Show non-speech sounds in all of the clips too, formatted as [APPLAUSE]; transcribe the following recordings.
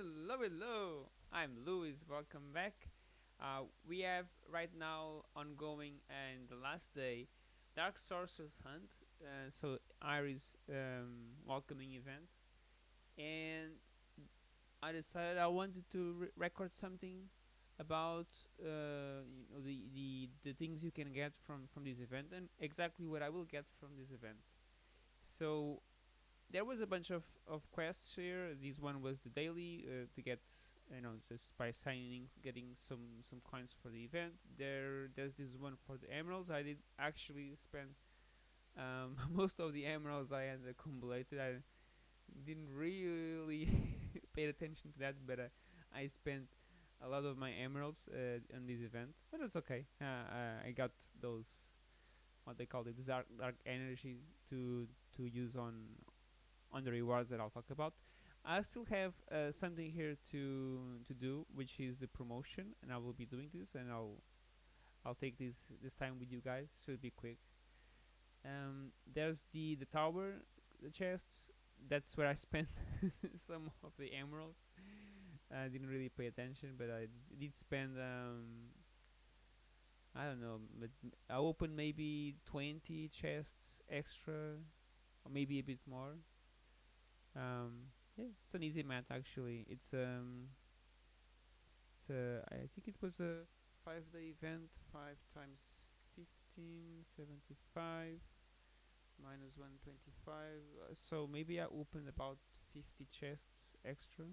Hello, hello. I'm Louis. Welcome back. Uh, we have right now ongoing and the last day Dark Sorcerer's Hunt. Uh, so Iris um, welcoming event, and I decided I wanted to re- record something about uh, you know the, the the things you can get from from this event and exactly what I will get from this event. So there was a bunch of, of quests here. This one was the daily uh, to get you know just by signing getting some some coins for the event. There there's this one for the emeralds. I did actually spend um, [LAUGHS] most of the emeralds I had accumulated. I didn't really [LAUGHS] pay attention to that, but uh, I spent a lot of my emeralds uh, on this event. But it's okay. Uh, uh, I got those what they call it dark dark energy to to use on on the rewards that I'll talk about. I still have uh, something here to to do, which is the promotion, and I will be doing this, and I'll I'll take this this time with you guys. Should be quick. Um, there's the the tower, the chests. That's where I [LAUGHS] spent [LAUGHS] some of the emeralds. I didn't really pay attention, but I did spend. Um, I don't know, but I opened maybe 20 chests extra, or maybe a bit more um, yeah, it's an easy math actually. It's um, it's a, I think it was a five day event. Five times 15, 75 minus 125. Uh, so maybe I opened about 50 chests extra.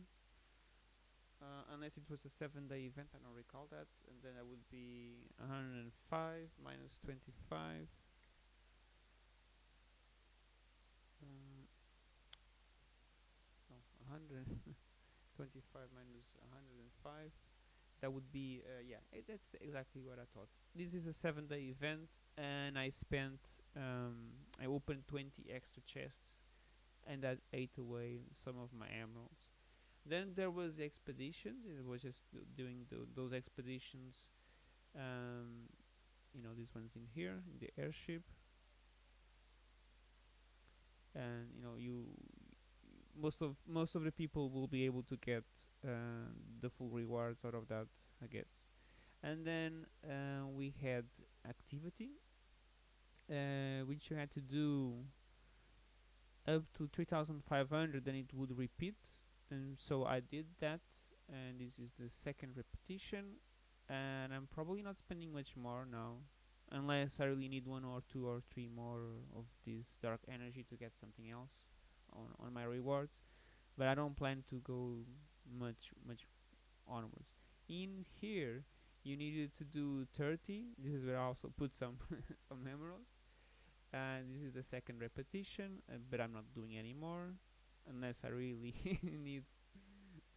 Uh, unless it was a seven day event, I don't recall that. And then I would be 105 minus 25. Uh, 125 minus 105 that would be uh, yeah that's exactly what I thought. This is a seven day event and I spent um, I opened 20 extra chests and that ate away some of my emeralds. Then there was the expeditions it was just doing those expeditions um, you know this one's in here in the airship. And you know you most of most of the people will be able to get uh, the full rewards out of that I guess. And then uh, we had activity uh, which you had to do up to 3500 then it would repeat. And so I did that and this is the second repetition and I'm probably not spending much more now unless I really need one or two or three more of this dark energy to get something else on, on my rewards but I don't plan to go much much onwards. In here you needed to do 30 this is where I also put some [LAUGHS] some emeralds and this is the second repetition uh, but I'm not doing anymore unless I really [LAUGHS] need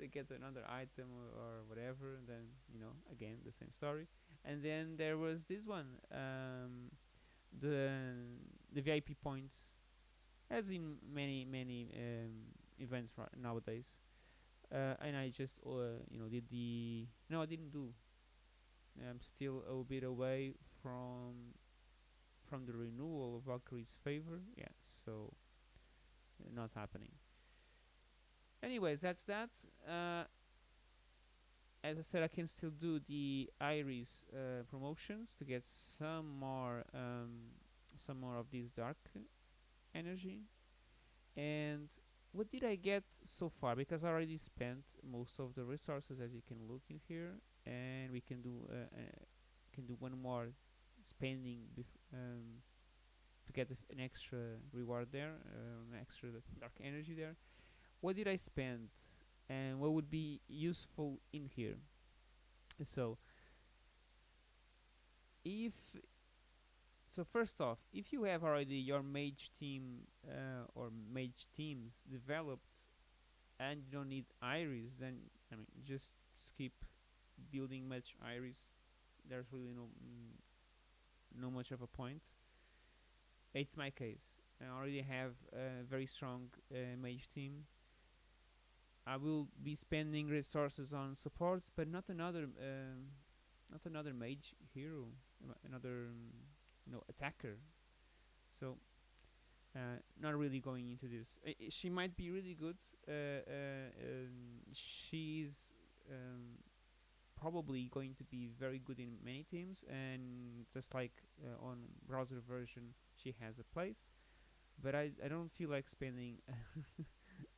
to get another item or, or, whatever then you know again the same story. And then there was this one um, the the VIP points as in many many um, events right nowadays. Uh, and I just uh, you know did the no I didn't do. I'm still a bit away from from the renewal of Valkyrie's favor yeah so uh, not happening. Anyways that's that. Uh, as I said I can still do the Iris uh, promotions to get some more um, some more of these dark energy. And what did I get so far? Because I already spent most of the resources as you can look in here and we can do uh, uh, can do one more spending um, to get an extra reward there uh, an extra dark energy there. What did I spend? And what would be useful in here? So if so first off, if you have already your mage team uh, or mage teams developed and you don't need iris, then I mean just skip building much iris. There's really no mm, no much of a point. It's my case. I already have a very strong uh, mage team. I will be spending resources on supports, but not another uh, not another mage hero, another. Um, know attacker so uh, not really going into this uh, she might be really good uh, uh um, she probably going to be very good in many teams, and just like uh, on browser version, she has a place. But I, I don't feel like spending [LAUGHS]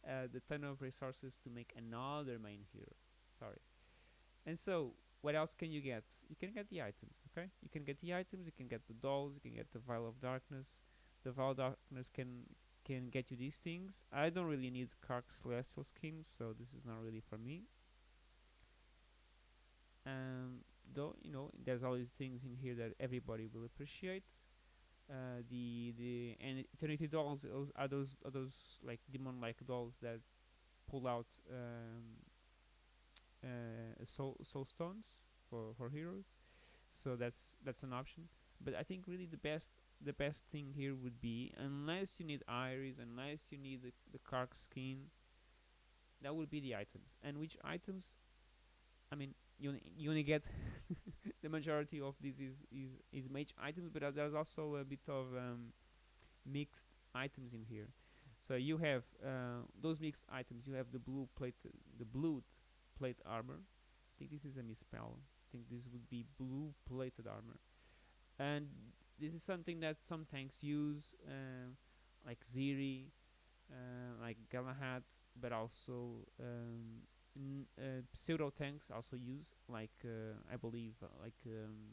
uh, the ton of resources to make another main hero. Sorry. And so, what else can you get? You can get the items, okay? You can get the items, you can get the dolls, you can get the Vial of Darkness. The Vial of Darkness can can get you these things. I don't really need Kark Celestial skins, so this is not really for me. Um, though you know, there's all these things in here that everybody will appreciate. Uh, the the and Eternity dolls are those are those like demon-like dolls that pull out um, uh, soul soul stones for for heroes. So that's that's an option. But I think really the best the best thing here would be unless you need iris, unless you need the, the Kark skin, that would be the items. And which items? I mean, you you only get [LAUGHS] the majority of this is is is mage items, but uh, there's also a bit of um, mixed items in here. So you have uh, those mixed items. You have the blue plate, the blue plate armor. I think this is a misspell. Think this would be blue plated armor, and this is something that some tanks use, uh, like Ziri, uh, like Galahad, but also um, uh, pseudo tanks also use, like uh, I believe, uh, like um,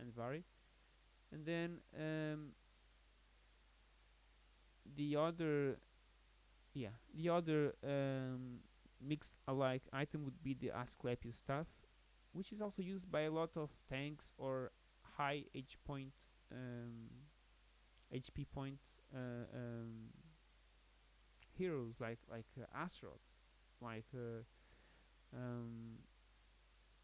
Andvari, and then um, the other, yeah, the other um, mixed alike item would be the Asclepius staff, which is also used by a lot of tanks or high H point um, HP point uh, um, heroes like like uh, like uh, um,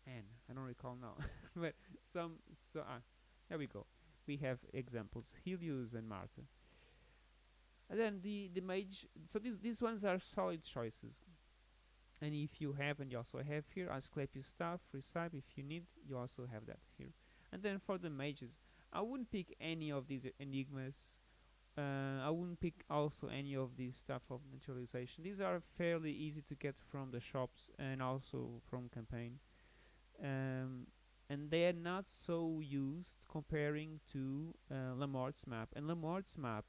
I don't recall now, [LAUGHS] but some so uh, there we go. We have examples Helios and Martha. And then the the mage. So these these ones are solid choices. And if you have, and you also have here, Asclepius staff, Recipe. If you need, you also have that here. And then for the mages, I wouldn't pick any of these enigmas. Uh, I wouldn't pick also any of these stuff of naturalization These are fairly easy to get from the shops and also from campaign. Um, and they are not so used comparing to uh, Lamort's map. And Lamort's map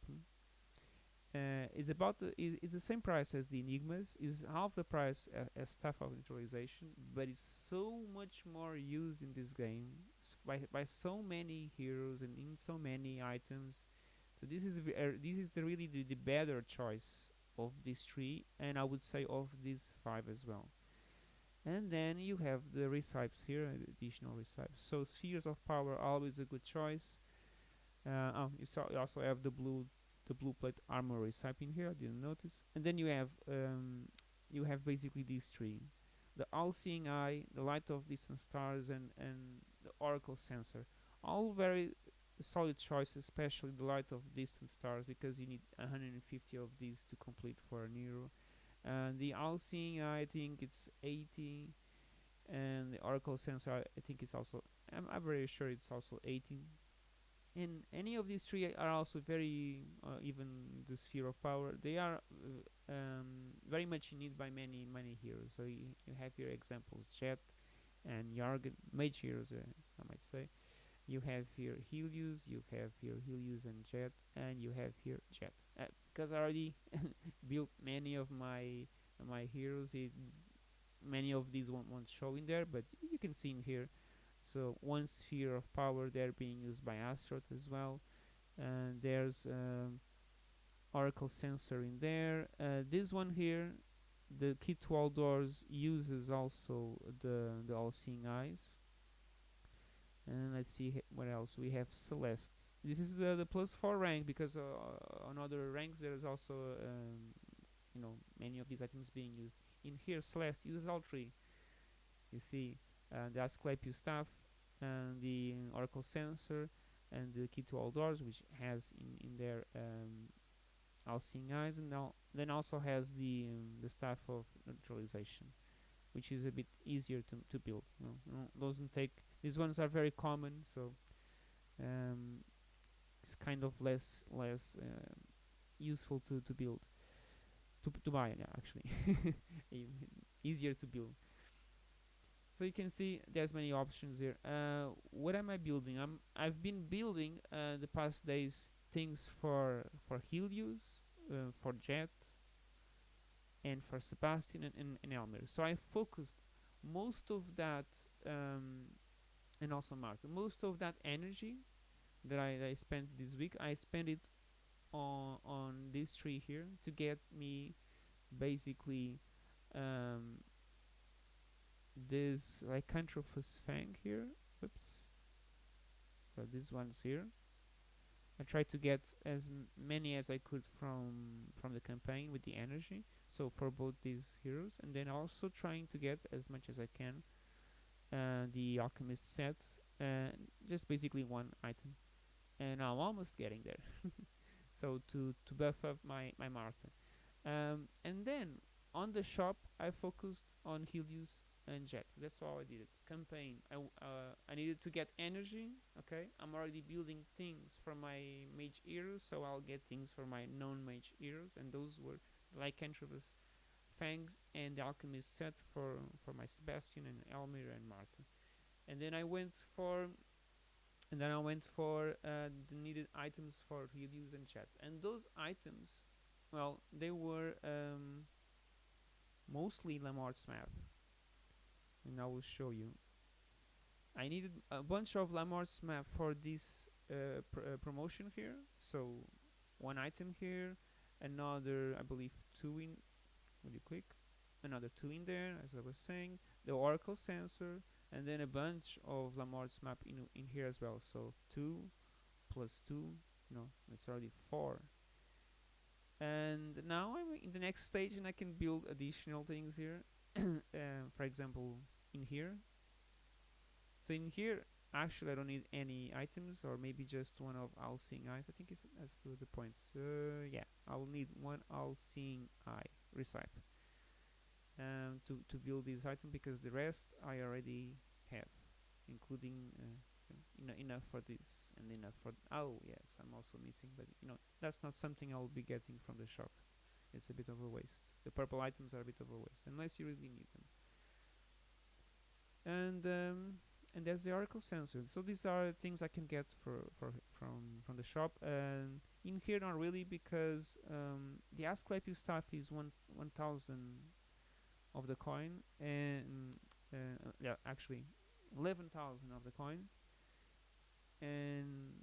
uh, is about the, is the same price as the Enigmas, is half the price uh, as Staff of Neutralization, but it's so much more used in this game by by so many heroes and in so many items. So this is uh, this is the really the, the better choice of these three, and I would say of these five as well. And then you have the recipes here, additional recipes. So spheres of power always a good choice. Uh, oh, you, saw, you also have the blue the blue plate armor recipe in here. I didn't notice. And then you have um, you have basically these three: the all-seeing eye, the light of distant stars, and and the oracle sensor. All very solid choices, especially the light of distant stars, because you need 150 of these to complete for a hero. And the all-seeing eye, I think it's 80, and the oracle sensor, I think it's also. I'm, I'm very sure it's also 18 and any of these three are also very uh, even the sphere of power they are uh, um, very much in need by many many heroes. So you, you have here examples jet and Jargon mage heroes uh, I might say. You have here Helios you have here Helios and jet and you have here jet because uh, I already [LAUGHS] built many of my my heroes many of these won't, won't show in there but you can see in here so one sphere of power there being used by Astaroth as well. And there's um, Oracle sensor in there. Uh, this one here the key to all doors uses also the the all-seeing eyes. And let's see what else we have. Celeste. This is the, the plus 4 rank because uh, on other ranks there's also um, you know many of these items being used. In here Celeste uses all three. You see uh, the Asclepius staff and the Oracle sensor and the key to all doors which has in, in there um, all seeing eyes and then also has the um, the staff of neutralization which is a bit easier to, to build you know, doesn't take these ones are very common so um, it's kind of less less uh, useful to, to build to, to buy yeah, actually. [LAUGHS] Easier to build so you can see there's many options here. Uh, what am i building? I'm i've been building uh, the past days things for for helios uh, for jet and for sebastian and, and, and elmir so i focused most of that um, and also martin most of that energy that I, that I spent this week i spent it on on this tree here to get me basically um, this lycanthropus fang here. Oops. So this one's here. I tried to get as many as I could from from the campaign with the energy so for both these heroes and then also trying to get as much as I can uh, the alchemist set uh, just basically one item. And I'm almost getting there. [LAUGHS] So to to buff up my my Martha. Um, and then on the shop I focused on Helios and Jet. That's how I did it. Campaign. I uh, I needed to get energy. Okay, I'm already building things for my mage heroes, so I'll get things for my non-mage heroes, and those were Lycanthropus, Fangs, and the Alchemist set for for my Sebastian and Elmir and Martin. And then I went for. And then I went for uh, the needed items for Helios and Jet. And those items, well, they were um, mostly Lamar's map and I will show you. I needed a bunch of Lamar's map for this uh, pr- uh, promotion here. So one item here, another I believe two in. Will you click? Another two in there, as I was saying. The Oracle sensor, and then a bunch of Lamar's map in in here as well. So two plus two, no, it's already four. And now I'm in the next stage, and I can build additional things here. [COUGHS] uh, for example, in here. So in here, actually, I don't need any items, or maybe just one of all-seeing eyes. I think it's, that's the, the point. Uh, yeah, I will need one all-seeing eye recipe um, to to build this item because the rest I already have, including uh, eno- enough for this and enough for. oh yes, I'm also missing, but you know that's not something I'll be getting from the shop. It's a bit of a waste. The purple items are a bit of a waste unless you really need them. And um, and there's the oracle sensor. So these are things I can get for, for from from the shop. And in here not really because um, the Asclepius stuff is one one thousand of the coin and uh, yeah actually eleven thousand of the coin. And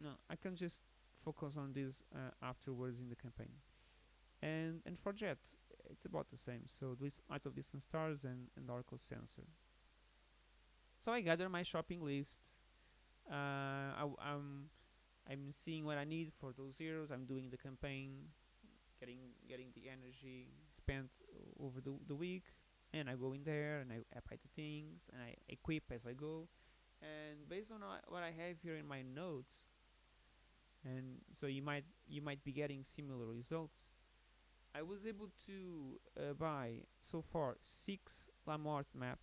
no I can just focus on this uh, afterwards in the campaign. And and for jet it's about the same so this out of distant stars and, and oracle sensor so I gather my shopping list. Uh, I, am I'm seeing what I need for those heroes. I'm doing the campaign, getting getting the energy spent over the the week, and I go in there and I, buy the things and I equip as I go. And based on what I have here in my notes, and so you might you might be getting similar results. I was able to uh, buy so far six Lamort map,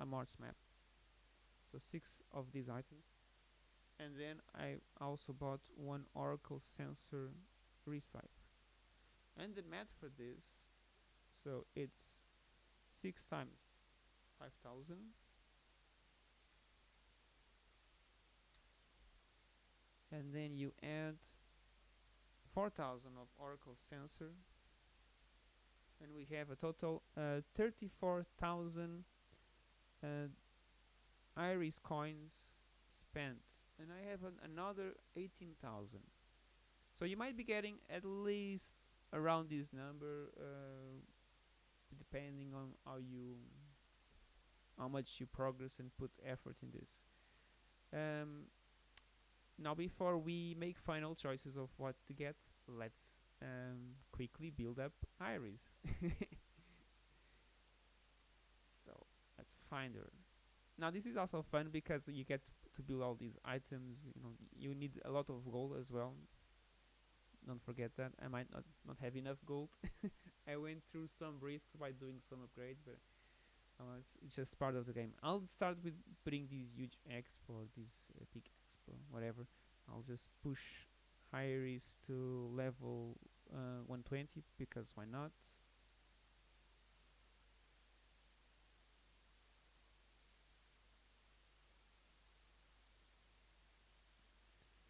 Lamart's map. So six of these items. And then I also bought one Oracle sensor recipe and the math for this so it's 6 times 5000 and then you add 4000 of Oracle sensor and we have a total uh, 34,000 uh, iris coins spent. And I have an, another 18,000 so you might be getting at least around this number uh, depending on how you how much you progress and put effort in this. Um, now before we make final choices of what to get let's um, quickly build up iris. [LAUGHS] So let's find her. Now this is also fun because you get to build all these items you know you need a lot of gold as well. Don't forget that. I might not not have enough gold. [LAUGHS] I went through some risks by doing some upgrades but uh, it's, it's, just part of the game. I'll start with putting these huge expo this uh, big expo whatever. I'll just push Iris to level uh, 120 because why not?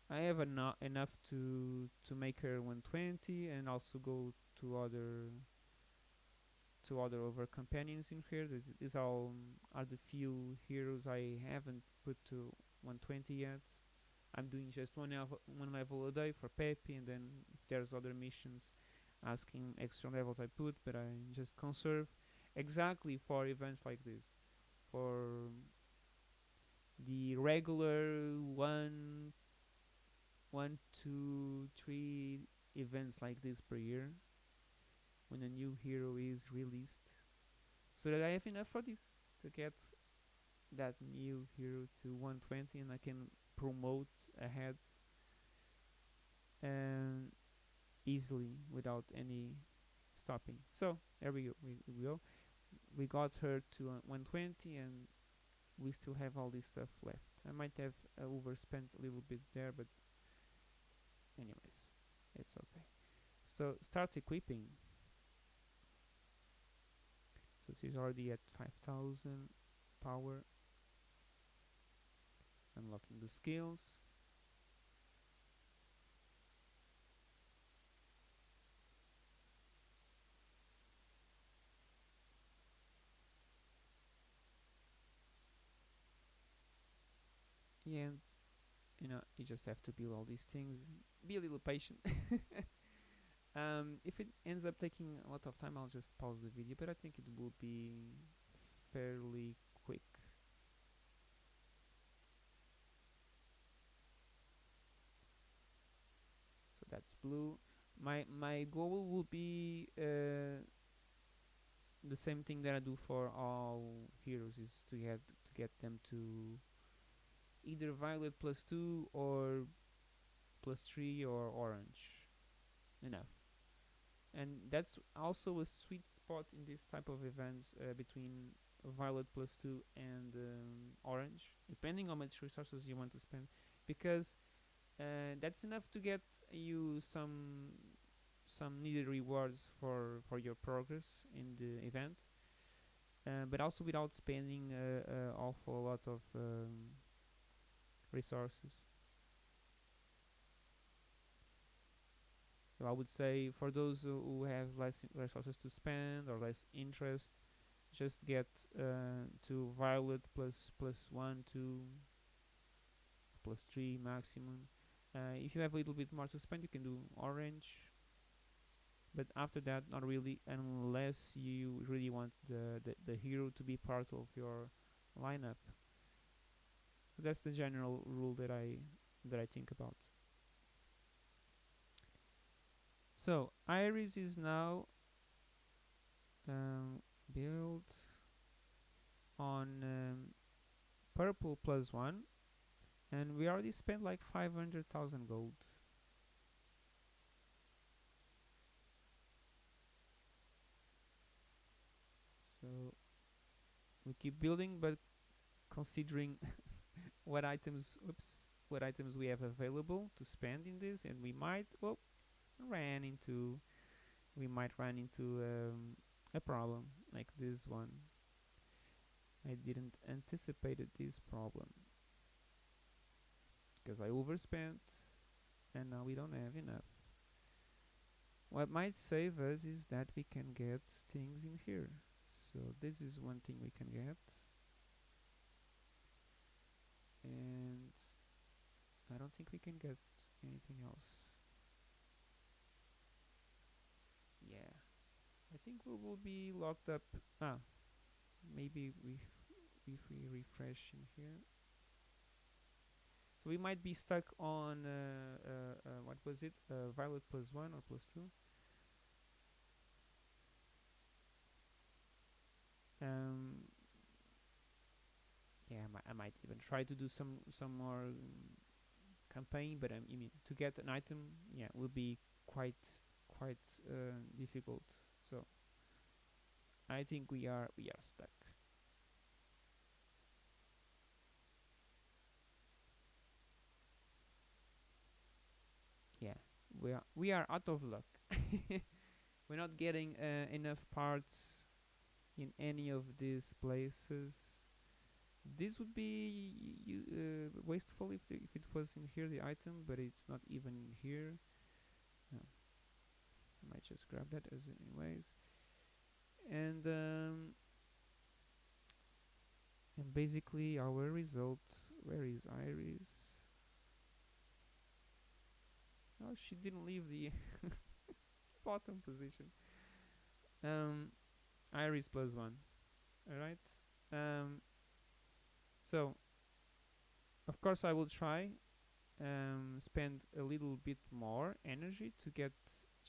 I have enough enough to to make her 120 and also go to other to other over companions in here. These, are all um, are the few heroes I haven't put to 120 yet. I'm doing just one level, one level a day for Peppy, and then if there's other missions asking extra levels, I put. But I just conserve exactly for events like this. For the regular one, one, two, three events like this per year, when a new hero is released, so that I have enough for this to get that new hero to 120 and I can promote ahead and easily without any stopping. So there we go. We, we go. We got her to uh, 120 and we still have all this stuff left. I might have uh, overspent a little bit there, but anyways, it's okay. So start equipping. So she's already at 5000 power. Unlocking the skills. Yeah, you know, you just have to build all these things. Be a little patient. [LAUGHS] um, if it ends up taking a lot of time, I'll just pause the video, but I think it will be fairly quick. So that's blue. My my goal will be uh, the same thing that I do for all heroes is to get to get them to either violet plus 2 or plus 3 or orange enough and that's also a sweet spot in this type of events uh, between violet plus 2 and um, orange depending on much resources you want to spend. Because uh, that's enough to get you some some needed rewards for for your progress in the event. Uh, but also without spending uh, uh, awful lot of um, resources. So I would say for those who have less resources to spend or less interest, just get uh, to violet plus plus one, two, plus three maximum. Uh, if you have a little bit more to spend, you can do orange. But after that, not really, unless you really want the, the, the hero to be part of your lineup that's the general rule that I that I think about. So Iris is now um, built on um, purple plus one, and we already spent like five hundred thousand gold. So we keep building, but considering [LAUGHS] what items oops what items we have available to spend in this and we might well ran into we might run into um, a problem like this one. I didn't anticipate this problem. Because I overspent and now we don't have enough. What might save us is that we can get things in here. So this is one thing we can get and I don't think we can get anything else. Yeah. I think we will be locked up. Ah maybe we if we refresh in here. So we might be stuck on uh, uh, uh, what was it? Uh, violet plus 1 or plus 2 um, yeah, I might, I might even try to do some some more campaign, but um, I mean to get an item, yeah, will be quite quite uh, difficult. So I think we are we are stuck. Yeah, we are we are out of luck. [LAUGHS] We're not getting uh, enough parts in any of these places this would be uh, wasteful if the, if it was in here the item but it's not even in here. No. I might just grab that as anyways. And um, and basically our result where is Iris? Oh she didn't leave the [LAUGHS] bottom position. Um, Iris plus one. Alright? Um, so of course I will try um, spend a little bit more energy to get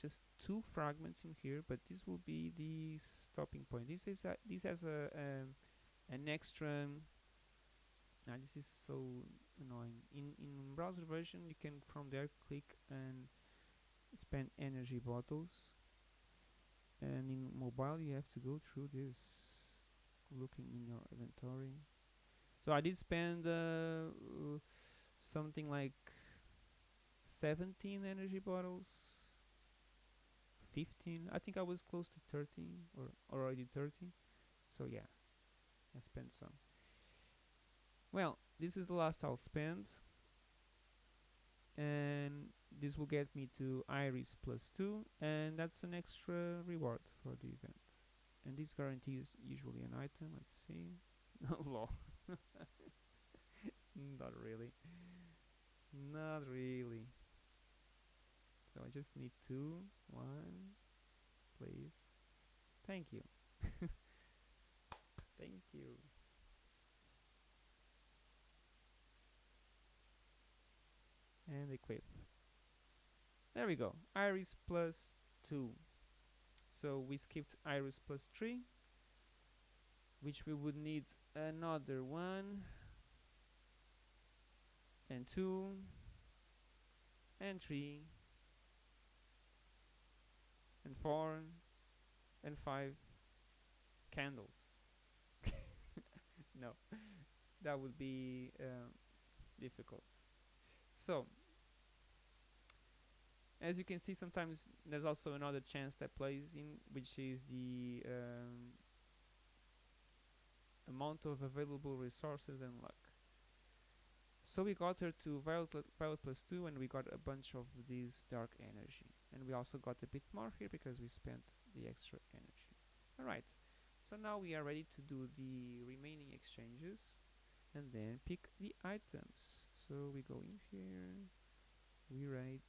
just two fragments in here but this will be the stopping point. This is a, this has a um, an extra now this is so annoying. In in browser version you can from there click and spend energy bottles. And in mobile you have to go through this looking in your inventory so I did spend uh, uh, something like 17 energy bottles 15 I think I was close to 13 or already 30 so yeah I spent some. Well this is the last I'll spend. And this will get me to iris plus 2 and that's an extra reward for the event. And this guarantees usually an item let's see. [LAUGHS] Lol not really. Not really. So I just need two. One. Please. Thank you. [LAUGHS] Thank you. And equip. There we go. Iris plus 2 so we skipped iris plus 3 which we would need another one and two and three and four and five candles. [LAUGHS] No that would be uh, difficult. So as you can see sometimes there's also another chance that plays in which is the um, amount of available resources and luck so we got her to violet, violet plus 2 and we got a bunch of these dark energy. And we also got a bit more here because we spent the extra energy. Alright. So now we are ready to do the remaining exchanges and then pick the items. So we go in here. We write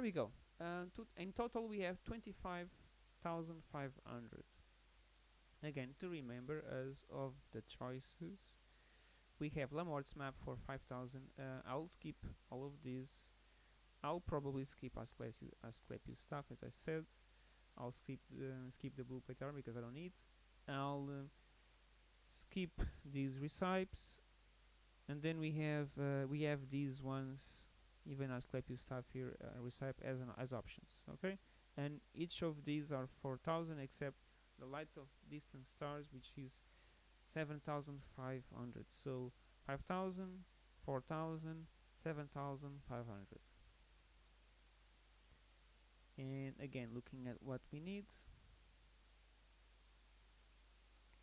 There we go. Uh, to in total, we have 25,500. Again, to remember, as of the choices, we have Lamort's map for 5,000. Uh, I'll skip all of these. I'll probably skip Asclepius, Asclepius stuff, as I said. I'll skip the, skip the blue plate armor because I don't need. I'll uh, skip these recipes, and then we have uh, we have these ones even Asclepius stuff here uh, recipe as an, as options okay? And each of these are 4000 except the light of distant stars which is 7500 so 5000 4000 7500 and again looking at what we need.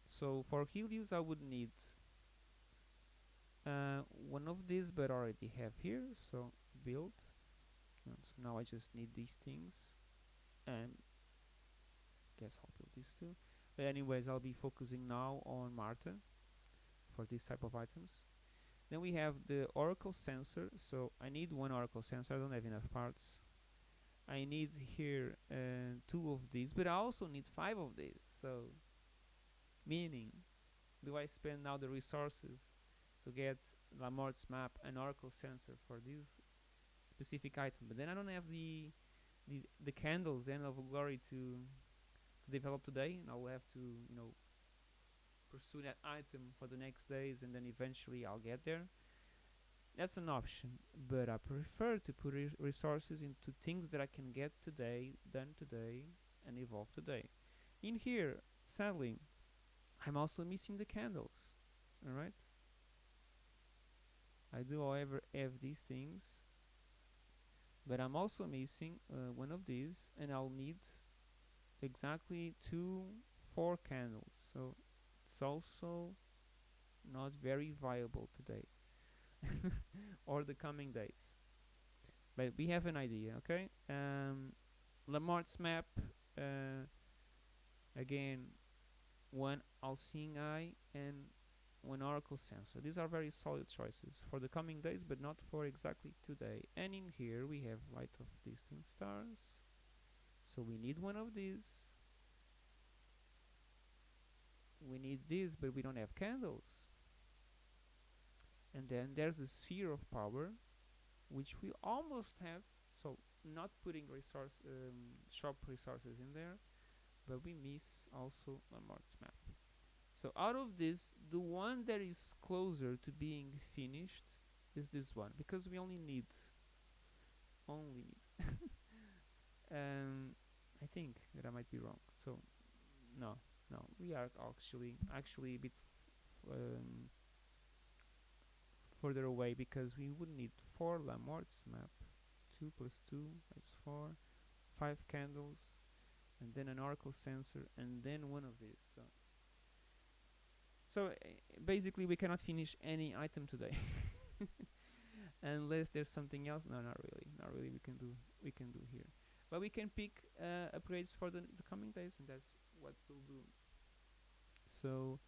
So for Helios I would need uh, one of these but already have here so build. And so now I just need these things. And guess I'll build these two but anyways I'll be focusing now on Marta for this type of items. Then we have the oracle sensor. So I need one oracle sensor. I don't have enough parts. I need here uh, two of these but I also need five of these. So meaning do I spend now the resources to get Lamort's map and oracle sensor for this specific item but then I don't have the the, the candles end of glory to to develop today and I'll have to you know pursue that item for the next days and then eventually I'll get there. That's an option but I prefer to put re resources into things that I can get today done today and evolve today. In here sadly I'm also missing the candles alright? I do however have these things but I'm also missing uh, one of these and I'll need exactly two four candles. So it's also not very viable today [LAUGHS] or the coming days. But we have an idea okay? Um, Lamarck's map uh, again one all-seeing eye and one oracle sensor these are very solid choices for the coming days but not for exactly today. And in here we have light of distant stars. So we need one of these. We need this but we don't have candles. And then there's the sphere of power which we almost have. So not putting resource um, shop resources in there but we miss also Lamarck's map so out of this the one that is closer to being finished is this one because we only need only need. [LAUGHS] Um, I think that I might be wrong. So no no we are actually actually a bit um, further away because we would need four Lamarck's map 2 plus 2 is 4 5 candles and then an oracle sensor and then one of these so so uh, basically we cannot finish any item today. [LAUGHS] Unless there's something else. No not really. Not really we can do we can do here. But we can pick uh, upgrades for the, the coming days and that's what we'll do. So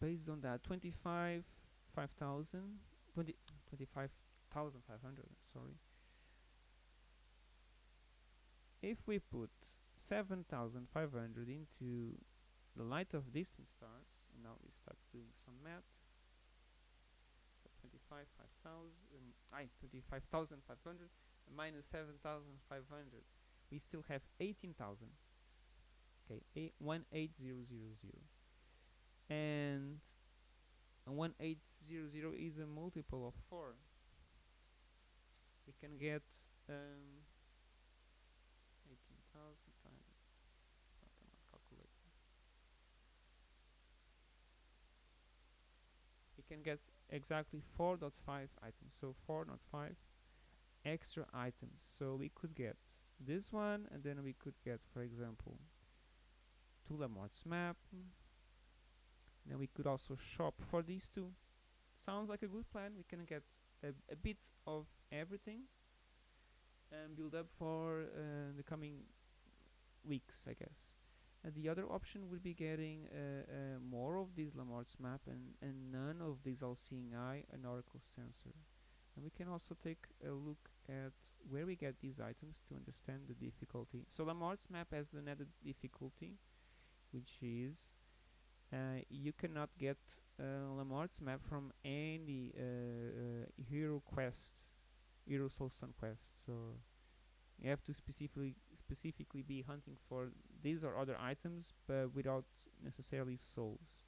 based on that 25 5000 20 25,500 sorry. If we put 7,500 into the light of distant stars and now we start doing some math. So 25 5000 I 25,500 minus 7,500 we still have 18,000 okay 18000 and 1800 is a multiple of 4 we can get um, 18,000 times not I'm not calculating we can get exactly 4.5 items. So 4.5 extra items. So we could get this one and then we could get for example two Lamarck's map. Then we could also shop for these two. Sounds like a good plan. We can get a, a bit of everything and build up for uh, the coming weeks I guess and the other option would be getting uh, uh, more of these Lamarck's map and, and none of these all-seeing eye and oracle sensor and we can also take a look at where we get these items to understand the difficulty so Lamarck's map has an added difficulty which is uh, you cannot get uh, Lamarck's map from any uh, hero quest, hero soulstone quest. So you have to specifically specifically be hunting for these or other items, but without necessarily souls.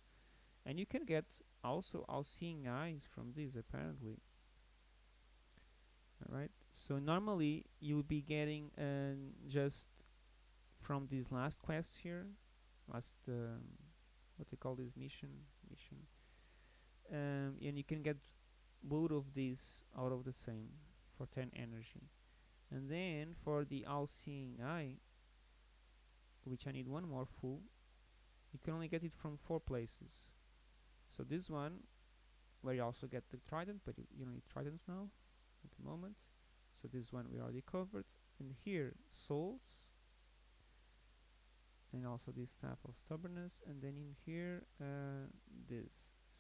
And you can get also all-seeing eyes from these apparently. Alright, so normally you will be getting uh, just from this last quest here, last um, what they call this mission mission um, and you can get both of these out of the same for 10 energy and then for the all-seeing eye which I need one more full. You can only get it from four places. So this one where you also get the trident but you, you don't need tridents now at the moment. So this one we already covered. And here souls. And also this staff of stubbornness. And then in here uh, this.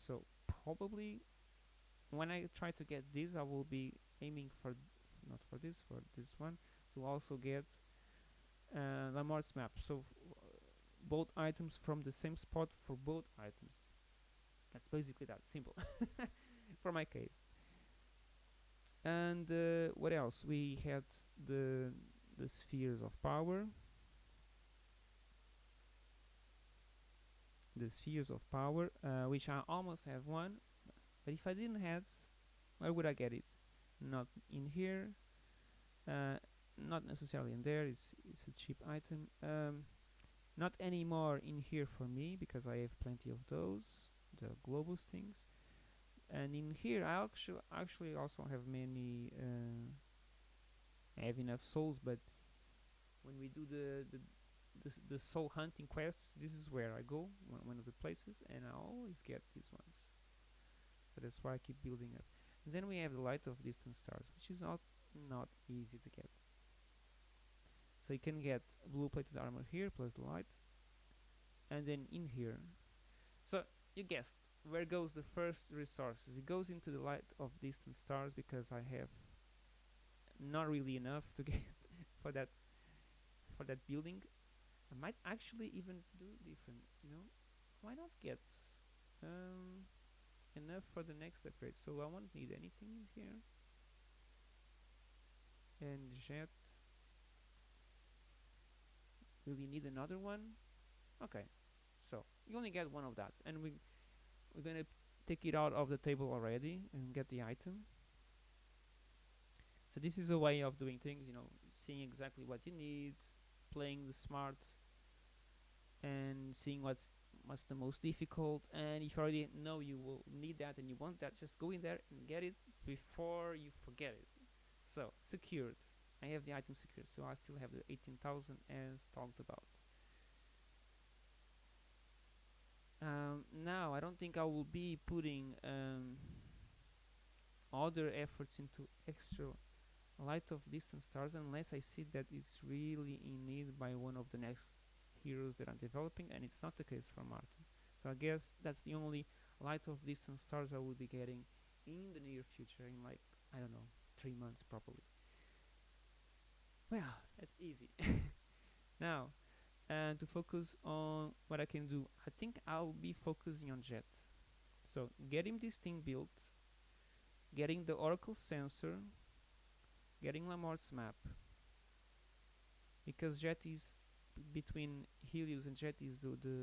So probably when I try to get this I will be aiming for not for this for this one to also get uh, Lamarck's map. So both items from the same spot for both items. That's basically that simple [LAUGHS] for my case. And uh, what else? We had the the spheres of power. The spheres of power uh, which I almost have one but if I didn't have where would I get it? Not in here. Uh, not necessarily in there it's it's a cheap item. Um, not anymore in here for me because I have plenty of those the globus things. And in here I actually actually also have many uh, I have enough souls but when we do the the the, the soul hunting quests this is where I go one, one of the places and I always get these ones. That's why I keep building up. And then we have the light of distant stars which is not not easy to get so you can get blue plated armor here plus the light and then in here. So you guessed where goes the first resources? It goes into the light of distant stars because I have not really enough to [LAUGHS] get for that for that building. I might actually even do different you know? Why not get um, enough for the next upgrade? So I won't need anything in here. And jet will you need another one? Okay so you only get one of that and we we're gonna take it out of the table already and get the item. So this is a way of doing things you know seeing exactly what you need playing the smart and seeing what's what's the most difficult. And if you already know you will need that and you want that just go in there and get it before you forget it. So secured I have the item secured so I still have the 18,000 as talked about um, now I don't think I will be putting um, other efforts into extra light of distant stars unless I see that it's really in need by one of the next heroes that I'm developing and it's not the case for Martin. so I guess that's the only light of distant stars I will be getting in the near future in like I don't know three months probably well that's easy. [LAUGHS] Now and to focus on what I can do I think I'll be focusing on jet. So getting this thing built getting the oracle sensor getting Lamort's map because jet is between Helios and jet is the, the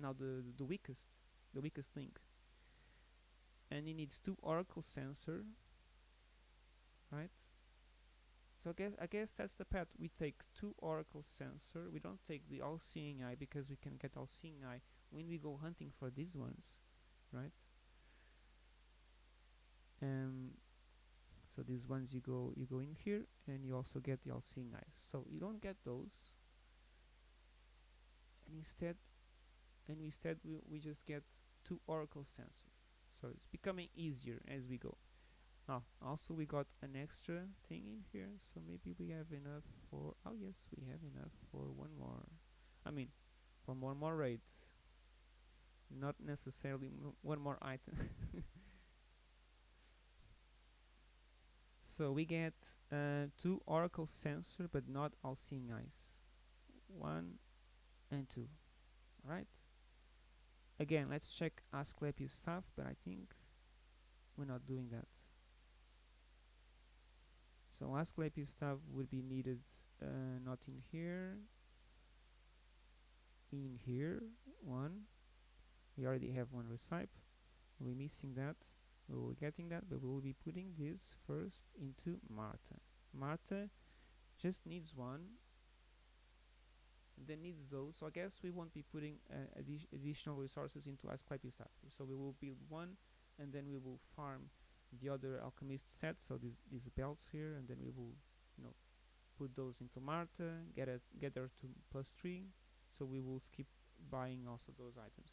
now the, the weakest the weakest link. And it needs two oracle sensor right so I guess, I guess that's the path. We take two oracle sensor. We don't take the all-seeing eye because we can get all-seeing eye when we go hunting for these ones, right? Um, so these ones you go you go in here and you also get the all-seeing eye. So you don't get those, and instead, and instead we we just get two oracle sensor. So it's becoming easier as we go. Oh, also we got an extra thing in here, so maybe we have enough for, oh yes, we have enough for one more, I mean, for one more raid, not necessarily one more item. [LAUGHS] so we get uh, two oracle sensor, but not all seeing eyes, one and two, right? Again, let's check Asclepius staff, but I think we're not doing that. So Asclepius staff would be needed uh, not in here, in here, one. We already have one recipe. We're missing that. We will getting that, but we will be putting this first into Marta. Marta just needs one, then needs those. So I guess we won't be putting uh, addi additional resources into Asclepius staff. So we will build one, and then we will farm the other alchemist set so these these belts here and then we will you know put those into Marta get it get her to plus three. So we will skip buying also those items.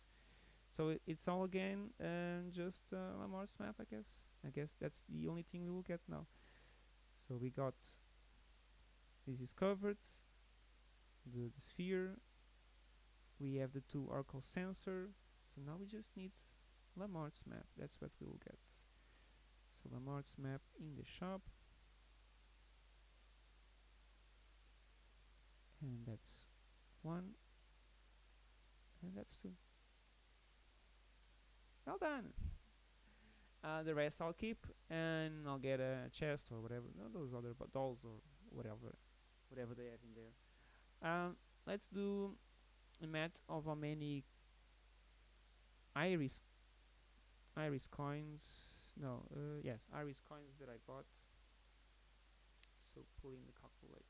So it, it's all again uh, just uh, Lamort's map I guess. I guess that's the only thing we will get now. So we got this is covered the, the sphere. We have the two oracle sensor. So now we just need Lamort's map. That's what we will get so Lamort's map in the shop. And that's one. And that's two. Well done. [LAUGHS] Uh, the rest I'll keep and I'll get a chest or whatever. No, those other dolls or whatever whatever they have in there. Um, let's do a math of how many iris iris coins no uh, yes iris coins that I bought. So pulling the calculator.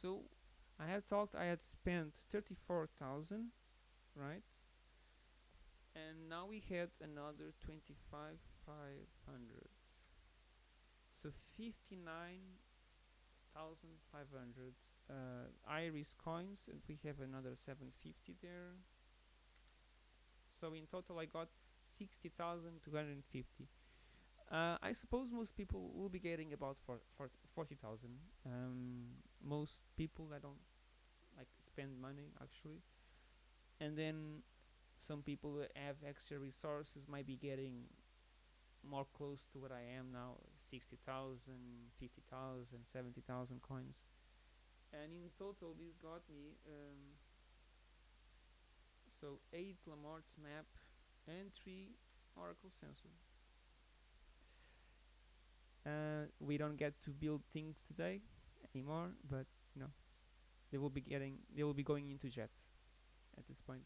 So I had talked I had spent 34,000 right? And now we had another 25 500 so 59,500 uh, iris coins and we have another 750 there. So in total I got 60,250 uh, I suppose most people will be getting about for, for 40,000 um, most people that don't like spend money actually. And then some people that have extra resources might be getting more close to what I am now 60,000 50,000 70,000 coins. And in total this got me um, so 8 Lamort's map and 3 Oracle sensor. Uh, we don't get to build things today anymore but you know they will be getting they will be going into jet at this point.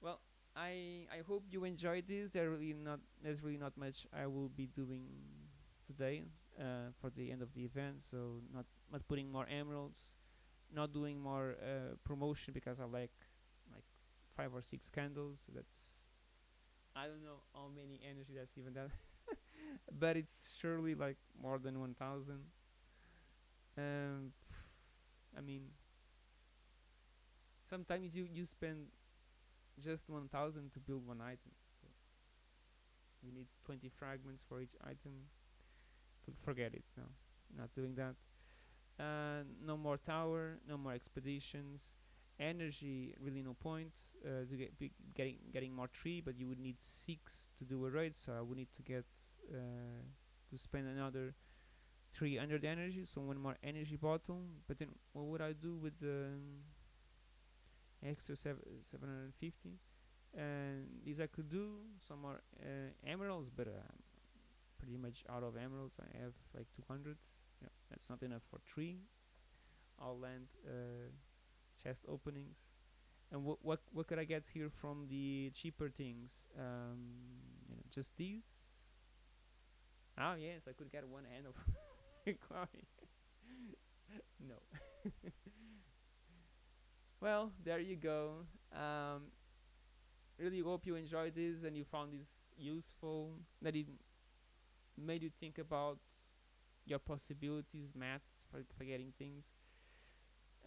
Well I I hope you enjoyed this. There really not there's really not much I will be doing today uh, for the end of the event so not not putting more emeralds not doing more uh, promotion because I like like five or six candles. That's I don't know how many energy that's even that [LAUGHS] but it's surely like more than 1000 um I mean sometimes you you spend just 1000 to build one item so you need 20 fragments for each item. F forget it no not doing that. Uh, no more tower no more expeditions energy really no point uh, to get getting getting more tree but you would need six to do a raid so I would need to get uh, to spend another 300 energy so one more energy bottle but then what would I do with the um, extra 750 and these I could do some more uh, emeralds but uh, pretty much out of emeralds. I have like 200 yeah that's not enough for three. I'll land uh, chest openings. And what what what could I get here from the cheaper things? Um, you know just these? Oh yes I could get one hand of [LAUGHS] [LAUGHS] no. [LAUGHS] Well there you go. Um, really hope you enjoyed this and you found this useful that it made you think about your possibilities math for, for getting things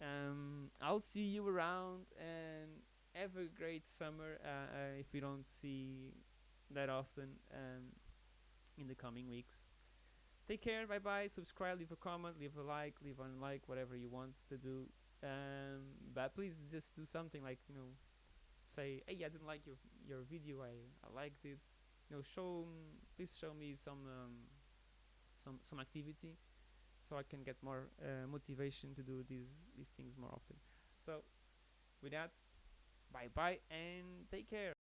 um, I'll see you around and have a great summer uh, uh, if we don't see that often um, in the coming weeks. Take care bye bye subscribe leave a comment leave a like leave a like whatever you want to do. Um, but please just do something like you know say hey I didn't like your your video I, I liked it. You know show please show me some um, some some activity so I can get more uh, motivation to do these these things more often. So with that bye bye and take care